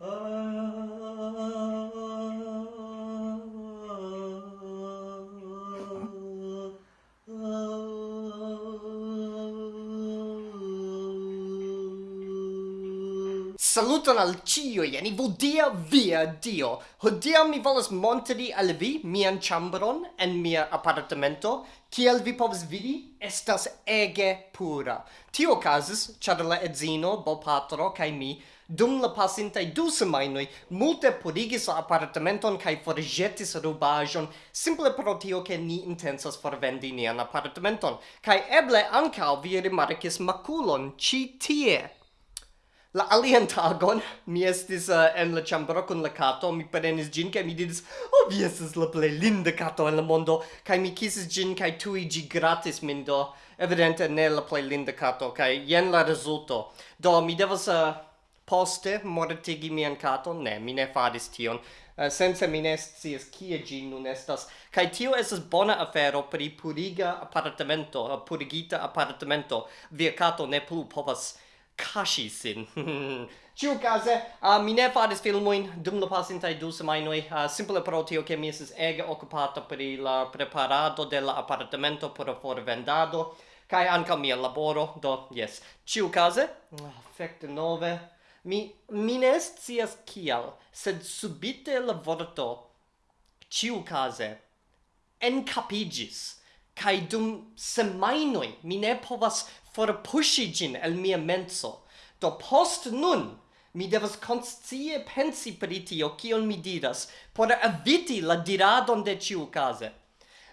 Oh. Saluton al cio, jeni vodia via dio. Hodia mi volas montri al vi mian chambron en mia appartamento, kiel vi povas vidi, estas ege pura. Tio casus, char la edzino, bopatro, kai mi, dum la pasintai du semainoi, multe purigis la appartamenton kai forgetis rubajon, simple pro tio che ni intensas forvendi nian appartamenton. Kai eble ancao vi rimarcis maculon ci tie. La alien tagon, mi estis uh, en la ĉambro kun la kato, mi prenis ĝin kaj mi diris, "Oh, vi estas la plej linda kato en la mondo." Kaj mi kisis ĝin kaj tuj ĝi gratis min do. Evidente ne la plej linda kato kaj jen la rezulto. Do mi devas uh, poste mortigi mian katon. Ne, mi ne faris tion. Uh, sense mi ne scias kie ĝi nun estas. Kaj tio estas bona afero pri puriga apartamento, purigita apartamento. Via kato ne plu povas kashi sin. Ĉiukaze, uh, mi ne faris filmoin dum la pasintai du semainoi, uh, simple pro tio che mi esis ege okupata per la preparado de la per por forvendado kai anca mia laboro, do yes. Ciu case, effect fek nove, mi, mi ne scias kial, sed subite la vorto ĉiukaze encapigis kai dum semainoi mi ne povas for pushi gin el mia menso. Do post nun, mi devas conscie pensi per tio, kion mi diras, por eviti la diradon de ciu case.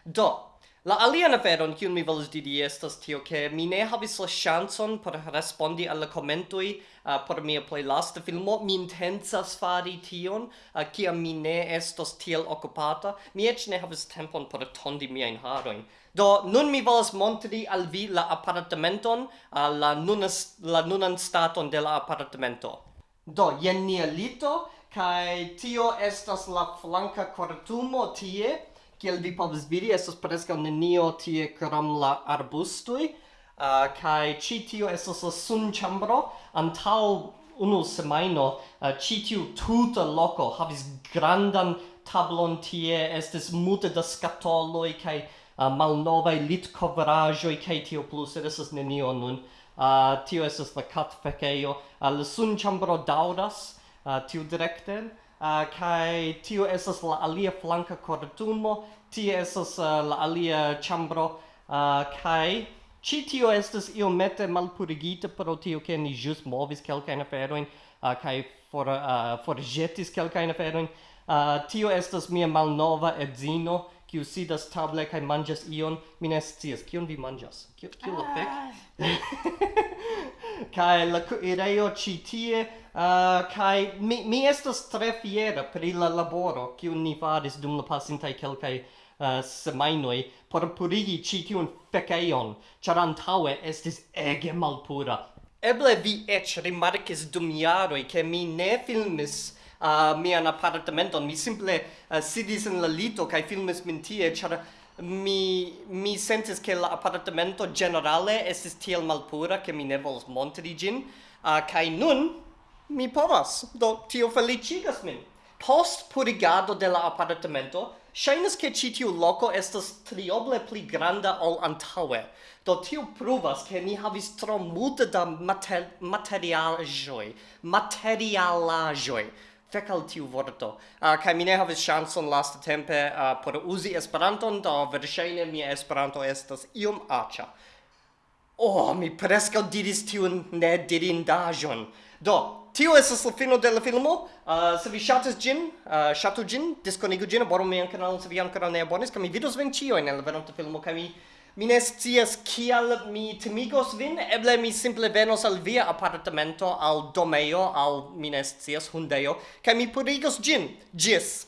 Do, La alian aferon, kiun mi volas diri, estas tio, ke mi ne havis la ŝancon por respondi al la komentoj uh, por mia plej lasta filmo. Mi intencas fari tion, uh, kiam mi ne estos tiel okupata. Mi eĉ ne havis tempon por tondi miajn harojn. Do, nun mi volas montri al vi la apartamenton, uh, la, nunas, la nunan staton de la apartamento. Do, jen nia lito, kaj tio estas la flanka kortumo tie, kiel vi povas vidi estas preskaŭ nenio tie krom la arbustoj uh, kaj ĉi tio estas la sunĉambro antaŭ unu semajno. Uh, ĉi tiu tuta loko havis grandan tablon tie estis multe da skatoloj kaj uh, malnovaj litkovraĵoj kaj tio plu sed estas nenio nun. Uh, tio estas la katfekejo. Uh, la sunĉambro daŭras uh, tiu direkten uh, kai tio esas la alia flanka kortumo tie esas uh, la alia chambro uh, ah, kai ci tio estas iomete malpurigita pro tio ke ni jus movis kelkajn aferojn uh, kai for uh, forĵetis kelkajn aferojn. Uh, tio estas mia malnova edzino kiu sidas table kaj manĝas ion. Mi ne scias kion vi manĝas. Kio kio ah. la fek? kaj la kuirejo ĉi tie uh, kai mi, mi estas tre fiera pri la laboro kiu ni faris dum la pasintaj kelkaj uh, semainoj por purigi ĉi tiun fekeion ĉar antaŭe estis ege malpura. Eble vi eĉ rimarkis dum jaroj ke mi ne filmis uh, mian apartamenton. Mi simple uh, sidis en la lito kaj filmis min tie ĉar mi mi sentis che la appartamento generale es tiel malpura che mi ne vols montri gin uh, kai nun mi povas, do tio felicigas min. Post purigado de la apartamento, Shainas che ci tiu loco estas trioble pli granda ol antaue. Do tiu pruvas che ni havis tro multe da mater materialajoi. Materialajoi. Fek al tiu vorto. Ah, uh, kai mi ne havis chanson last tempe uh, por uzi Esperanton, do verŝajne mia Esperanto estas iom aĉa. Oh, mi prescau diris tiun ne dirindajon. Do, tio esas la fino de la filmo. Uh, se vi shatas gin, uh, shatu gin, disconigu gin, abonu mian kanalon se vi ancora ne abonis, ca mi vidos vin cio in la venonta filmo, ca mi... Mi ne scias kial mi timigos vin, eble mi simple venos al via apartamento, al domeo, al mi ne scias hundejo, kaj mi purigos gin. Gis!